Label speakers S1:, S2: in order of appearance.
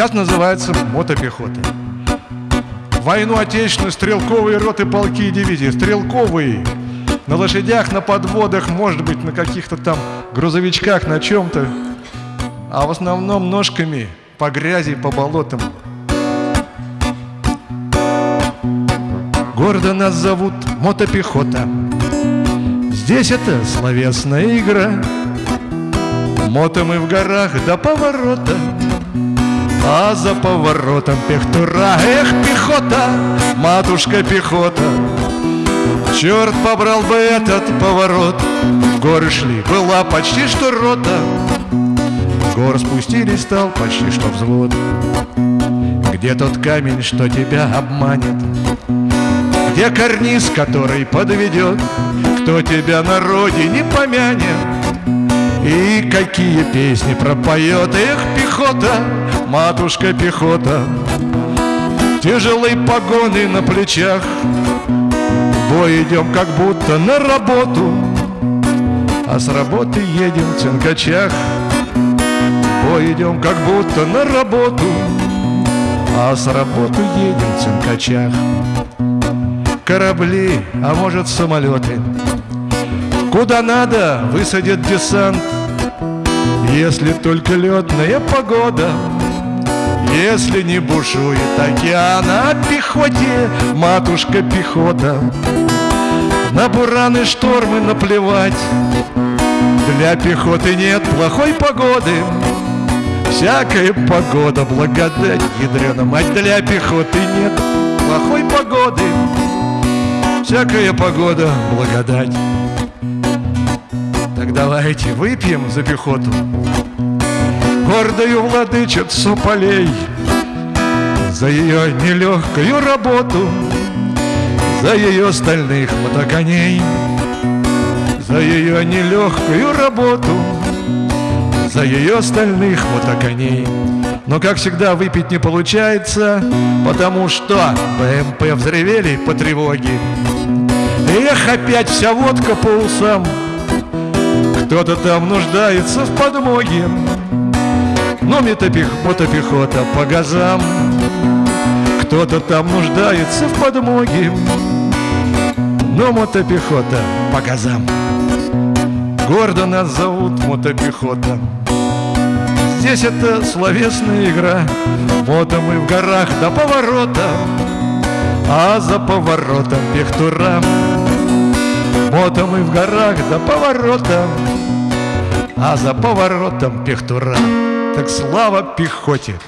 S1: Сейчас называется мотопехота. Войну отечественную стрелковые роты, полки и дивизии. Стрелковые. На лошадях, на подводах, может быть, на каких-то там грузовичках, на чем-то. А в основном ножками по грязи, по болотам. Гордо нас зовут мотопехота. Здесь это словесная игра. Мото мы в горах до поворота. А за поворотом пехтура Эх, пехота, матушка пехота Черт побрал бы этот поворот В горы шли, была почти что рота С гор спустились, стал почти что взвод Где тот камень, что тебя обманет? Где карниз, который подведет? Кто тебя на родине помянет? И какие песни пропоет Эх, пехота, матушка пехота? Тяжелые погоны на плечах В бой идем как будто на работу. А с работы едем в цинкачах В бой идем как будто на работу. А с работы едем в цинкачах. Корабли, а может самолеты? Куда надо высадят десант Если только летная погода если не бушует океан, а пехоте, матушка пехота На бураны штормы наплевать. Для пехоты нет плохой погоды Всякая погода благодать, ядрена мать. Для пехоты нет плохой погоды Всякая погода благодать Так давайте выпьем за пехоту. Гордою владычицу полей За ее нелегкую работу За ее стальных мотоконей За ее нелегкую работу За ее стальных мотоконей но, как всегда, выпить не получается, потому что БМП взревели по тревоге. Эх, опять вся водка по усам, кто-то там нуждается в подмоге. Но метопех, мотопехота по газам. Кто-то там нуждается в подмоге. Но мотопехота по газам. Гордо нас зовут мотопехота. Здесь это словесная игра. Мото мы в горах до поворота А за поворотом пехтура Мото мы в горах до поворота А за поворотом пехтура так слава пехоте!